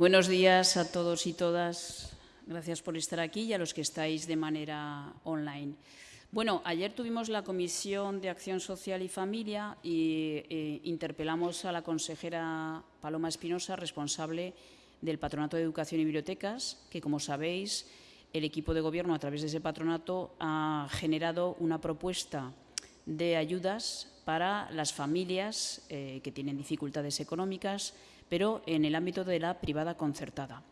Buenos días a todos y todas. Gracias por estar aquí y a los que estáis de manera online. Bueno, ayer tuvimos la Comisión de Acción Social y Familia y eh, interpelamos a la consejera Paloma Espinosa, responsable del Patronato de Educación y Bibliotecas, que, como sabéis, el equipo de gobierno, a través de ese patronato, ha generado una propuesta de ayudas para las familias eh, que tienen dificultades económicas, pero en el ámbito de la privada concertada.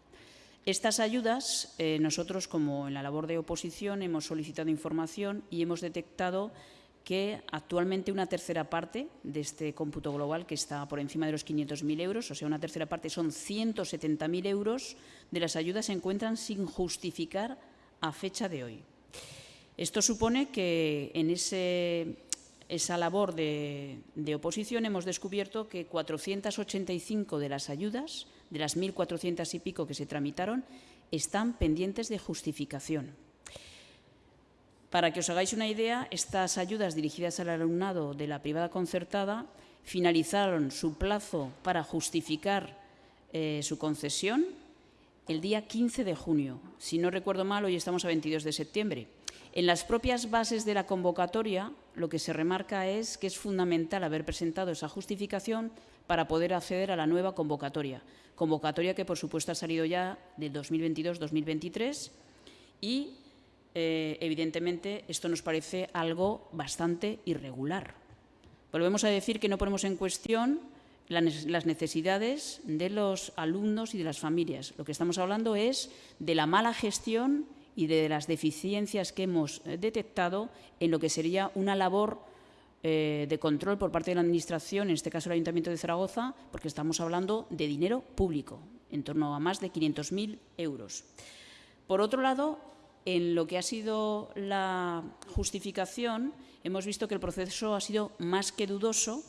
Estas ayudas, eh, nosotros como en la labor de oposición hemos solicitado información y hemos detectado que actualmente una tercera parte de este cómputo global, que está por encima de los 500.000 euros, o sea, una tercera parte son 170.000 euros de las ayudas se encuentran sin justificar a fecha de hoy. Esto supone que en esa labor de, oposición hemos descubierto que 485 de las ayudas, de las 1.400 y pico que se tramitaron, están pendientes de justificación. Para que os hagáis una idea, estas ayudas dirigidas al alumnado de la privada concertada finalizaron su plazo para justificar eh, su concesión el día 15 de junio. Si no recuerdo mal, hoy estamos a 22 de septiembre. En las propias bases de la convocatoria, lo que se remarca es que es fundamental haber presentado esa justificación para poder acceder a la nueva convocatoria. Convocatoria que, por supuesto, ha salido ya del 2022-2023 y eh, evidentemente, esto nos parece algo bastante irregular. Volvemos a decir que no ponemos en cuestión las necesidades de los alumnos y de las familias. Lo que estamos hablando es de la mala gestión y de las deficiencias que hemos eh, detectado en lo que sería una labor eh, de control por parte de la Administración, en este caso el Ayuntamiento de Zaragoza, porque estamos hablando de dinero público, en torno a más de 500.000 euros. Por otro lado, en lo que ha sido la justificación, hemos visto que el proceso ha sido más que dudoso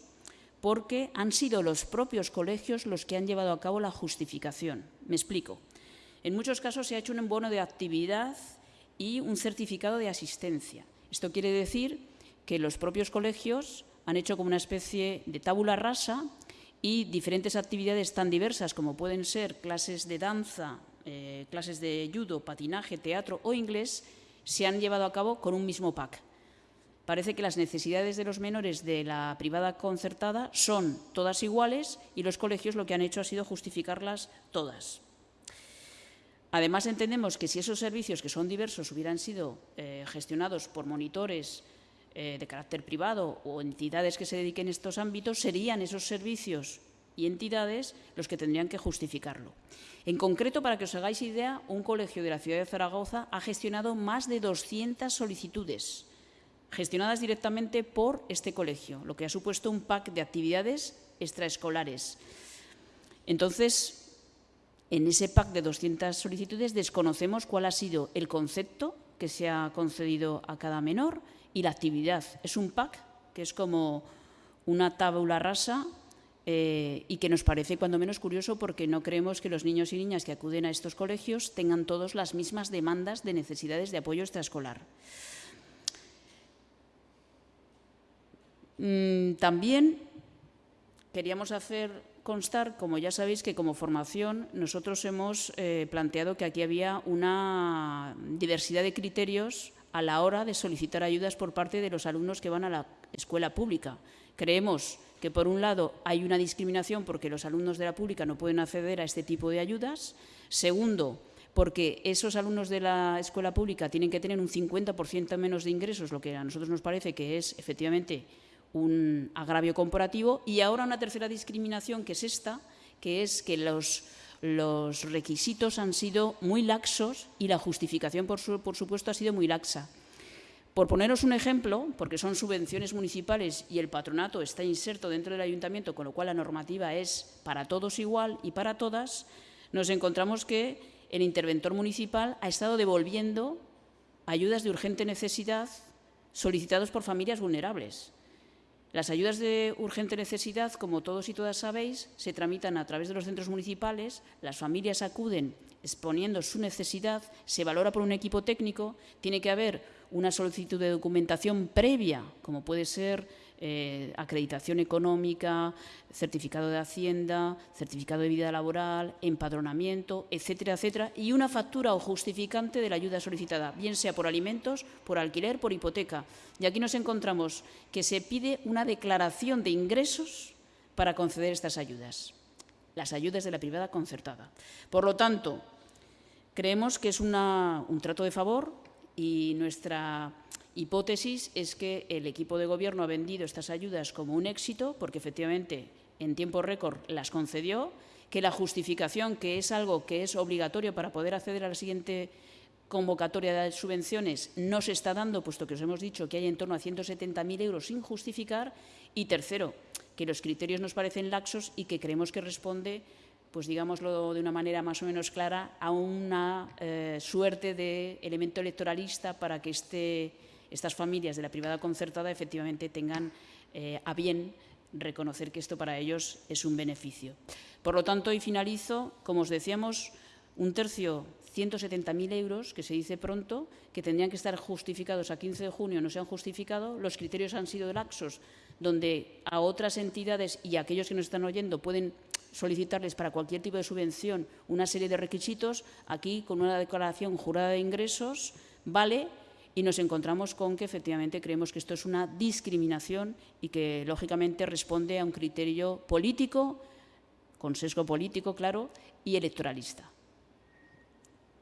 porque han sido los propios colegios los que han llevado a cabo la justificación. Me explico. En muchos casos se ha hecho un bono de actividad y un certificado de asistencia. Esto quiere decir que los propios colegios han hecho como una especie de tabula rasa y diferentes actividades tan diversas como pueden ser clases de danza, eh, clases de judo, patinaje, teatro o inglés se han llevado a cabo con un mismo pack. Parece que las necesidades de los menores de la privada concertada son todas iguales y los colegios lo que han hecho ha sido justificarlas todas. Además, entendemos que si esos servicios, que son diversos, hubieran sido eh, gestionados por monitores eh, de carácter privado o entidades que se dediquen a estos ámbitos, serían esos servicios y entidades los que tendrían que justificarlo. En concreto, para que os hagáis idea, un colegio de la ciudad de Zaragoza ha gestionado más de 200 solicitudes gestionadas directamente por este colegio, lo que ha supuesto un pack de actividades extraescolares. Entonces, en ese pack de 200 solicitudes desconocemos cuál ha sido el concepto que se ha concedido a cada menor y la actividad. Es un pack que es como una tabla rasa eh, y que nos parece cuando menos curioso porque no creemos que los niños y niñas que acuden a estos colegios tengan todos las mismas demandas de necesidades de apoyo extraescolar. Mm, también queríamos hacer constar, como ya sabéis, que como formación nosotros hemos eh, planteado que aquí había una diversidad de criterios a la hora de solicitar ayudas por parte de los alumnos que van a la escuela pública. Creemos que por un lado hay una discriminación porque los alumnos de la pública no pueden acceder a este tipo de ayudas. Segundo, porque esos alumnos de la escuela pública tienen que tener un 50% menos de ingresos, lo que a nosotros nos parece que es efectivamente un agravio comparativo. Y ahora una tercera discriminación, que es esta, que es que los, requisitos han sido muy laxos y la justificación, por supuesto, ha sido muy laxa. Por poneros un ejemplo, porque son subvenciones municipales y el patronato está inserto dentro del ayuntamiento, con lo cual la normativa es para todos igual y para todas, nos encontramos que el interventor municipal ha estado devolviendo ayudas de urgente necesidad solicitados por familias vulnerables. Las ayudas de urgente necesidad, como todos y todas sabéis, se tramitan a través de los centros municipales, las familias acuden exponiendo su necesidad, se valora por un equipo técnico, tiene que haber una solicitud de documentación previa, como puede ser eh, acreditación económica, certificado de Hacienda, certificado de vida laboral, empadronamiento, etcétera, etcétera, y una factura o justificante de la ayuda solicitada, bien sea por alimentos, por alquiler, por hipoteca. Y aquí nos encontramos que se pide una declaración de ingresos para conceder estas ayudas, las ayudas de la privada concertada. Por lo tanto, creemos que es un trato de favor y nuestra hipótesis es que el equipo de gobierno ha vendido estas ayudas como un éxito, porque efectivamente en tiempo récord las concedió, que la justificación, que es algo que es obligatorio para poder acceder a la siguiente convocatoria de subvenciones, no se está dando, puesto que os hemos dicho que hay en torno a 170.000 euros sin justificar. Y tercero, que los criterios nos parecen laxos y que creemos que responde pues digámoslo de una manera más o menos clara, a una eh, suerte de elemento electoralista para que este, estas familias de la privada concertada efectivamente tengan eh, a bien reconocer que esto para ellos es un beneficio. Por lo tanto, y finalizo, como os decíamos, un tercio, 170.000 euros, que se dice pronto, que tendrían que estar justificados a 15 de junio, no se han justificado, los criterios han sido laxos, donde a otras entidades y a aquellos que nos están oyendo pueden solicitarles para cualquier tipo de subvención una serie de requisitos, aquí con una declaración jurada de ingresos, vale, y nos encontramos con que efectivamente creemos que esto es una discriminación y que lógicamente responde a un criterio político, con sesgo político, claro, y electoralista.